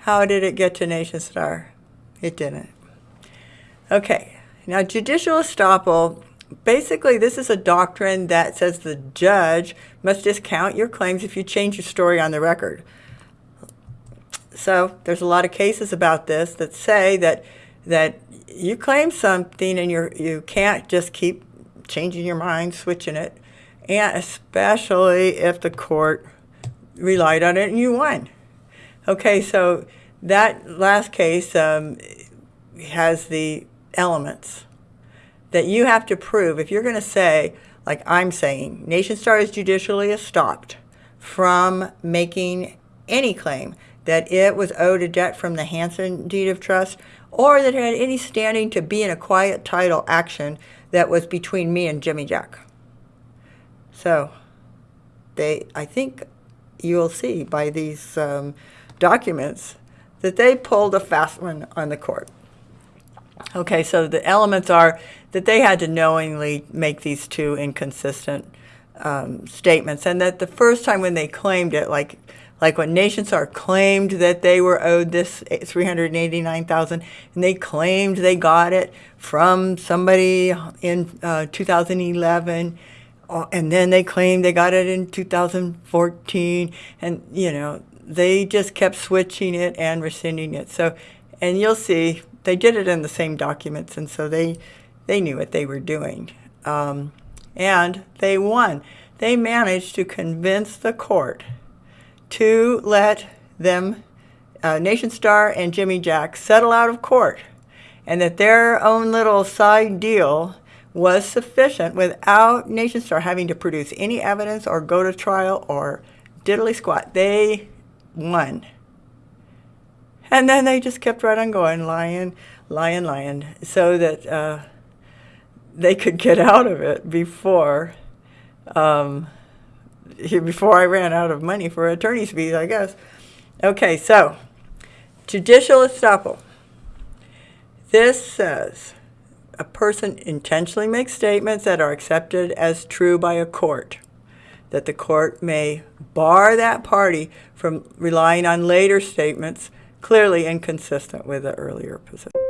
How did it get to Nationstar? It didn't. Okay, now judicial estoppel, basically this is a doctrine that says the judge must discount your claims if you change your story on the record. So there's a lot of cases about this that say that that you claim something and you're you can't just keep changing your mind, switching it, and especially if the court relied on it and you won. Okay, so that last case um, has the elements that you have to prove. If you're going to say, like I'm saying, Nationstar is judicially estopped from making any claim that it was owed a debt from the Hanson deed of trust or that it had any standing to be in a quiet title action that was between me and Jimmy Jack. So they, I think you'll see by these um, documents that they pulled a fast one on the court. Okay, so the elements are that they had to knowingly make these two inconsistent um, statements, and that the first time when they claimed it, like like when Nationstar claimed that they were owed this 389,000 and they claimed they got it from somebody in uh, 2011 uh, and then they claimed they got it in 2014 and you know they just kept switching it and rescinding it. So and you'll see they did it in the same documents and so they they knew what they were doing. Um, and they won. They managed to convince the court to let them, uh, Nationstar and Jimmy Jack, settle out of court, and that their own little side deal was sufficient without Nationstar having to produce any evidence or go to trial or diddly squat. They won. And then they just kept right on going, lying, lying, lying, so that uh, they could get out of it before um, before I ran out of money for attorney's fees, I guess. Okay, so judicial estoppel. This says a person intentionally makes statements that are accepted as true by a court, that the court may bar that party from relying on later statements clearly inconsistent with the earlier position.